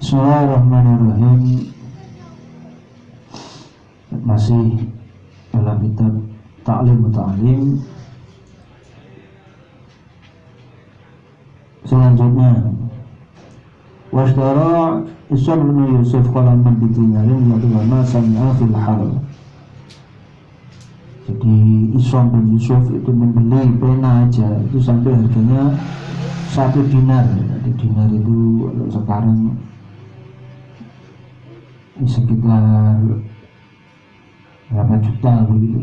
Bismillahirrahmanirrahim Masih dalam kitab Ta'lim Ta'lim Selanjutnya Wasdara Isra bin Yusuf qalaman bi dinarin wa ulama sami'a fil hal. Jadi Isra bin Yusuf itu membeli pena aja itu sampai harganya satu dinar. Jadi dinar itu sekarang sekitar berapa juta begitu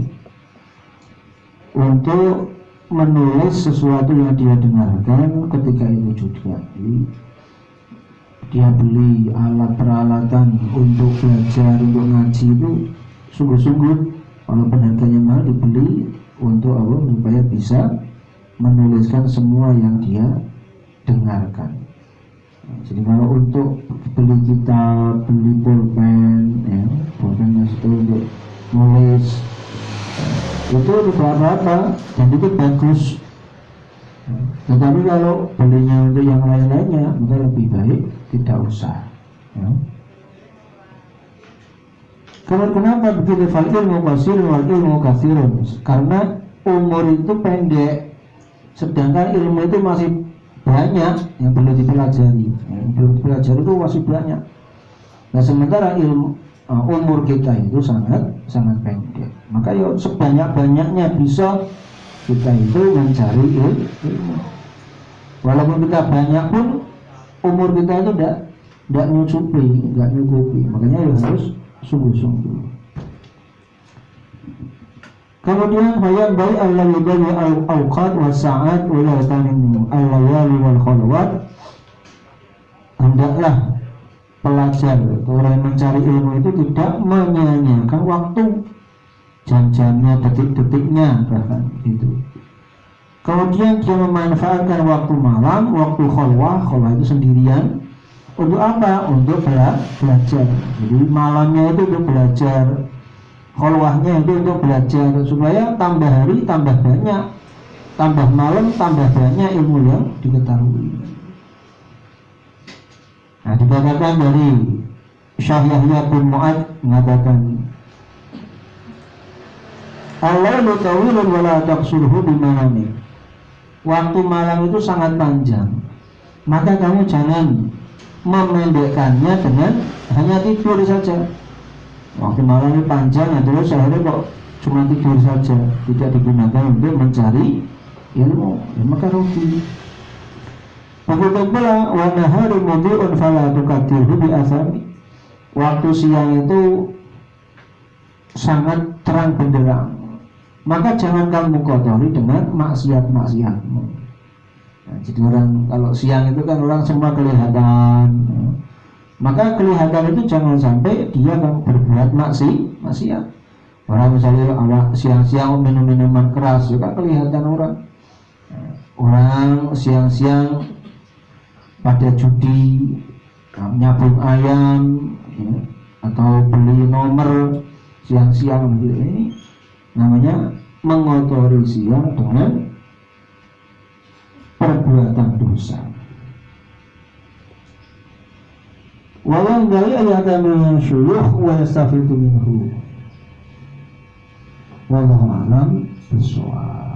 untuk menulis sesuatu yang dia dengarkan ketika itu juga dia beli alat peralatan untuk belajar untuk ngaji itu sungguh-sungguh walaupun harganya mahal dibeli untuk apa supaya bisa menuliskan semua yang dia dengarkan. Jadi kalau untuk beli kitab beli pulpen ya pulpen itu untuk nulis itu tidak apa-apa dan itu bagus. Tetapi kalau belinya untuk yang lain-lainnya maka lebih baik tidak usah ya. Kalau kenapa begitu fal ilmu kasir wal ilmu kasirun karena umur itu pendek sedangkan ilmu itu masih banyak yang perlu dipelajari. Yang belum dipelajari itu masih banyak. Nah sementara ilmu uh, umur kita itu sangat sangat pendek. Maka yuk sebanyak banyaknya bisa kita itu mencari ilmu. Walaupun kita banyak pun umur kita itu tidak tidak nyucupi tidak nyukupi makanya ya harus sungguh-sungguh kemudian hayat baik Allah yudhani al-awqat wa sa'at wa la tanimu al-layali wal khalwat hendaklah pelajar orang yang mencari ilmu itu tidak menyanyiakan waktu jam-jamnya detik-detiknya bahkan gitu Kemudian dia memanfaatkan waktu malam, waktu khalwah, khalwah itu sendirian. Untuk apa? Untuk bela belajar. Jadi malamnya itu untuk belajar, khalwahnya itu untuk belajar. Supaya tambah hari tambah banyak, tambah malam tambah banyak ilmu yang diketahui. Nah, dikatakan dari Syah Yahya bin Mu'ad mengatakan Allah lu tawilun wala taqsurhu bimanamik waktu malam itu sangat panjang. Maka kamu jangan memendekkannya dengan hanya tidur saja waktu malam itu panjang terus akhirnya kok cuma tidur saja. Tidak digunakan untuk mencari ilmu. Ya, maka rugi. Begitu pula warna hari mudhi'un fala tukatirhu bi asami. Waktu siang itu sangat terang benderang maka jangan kamu kotori dengan maksiat-maksiatmu. Nah, jadi orang kalau siang itu kan orang semua kelihatan, maka kelihatan itu jangan sampai dia kan berbuat maksi, maksiat. Orang misalnya awak siang-siang minum minuman keras juga kelihatan orang. Orang siang-siang pada judi, nyabung ayam, ya, atau beli nomor siang-siang gitu ini namanya mengotori siang dengan perbuatan dosa. Ayat min syuyuh wa yastafidu minhu. Wallahu alam bisawab.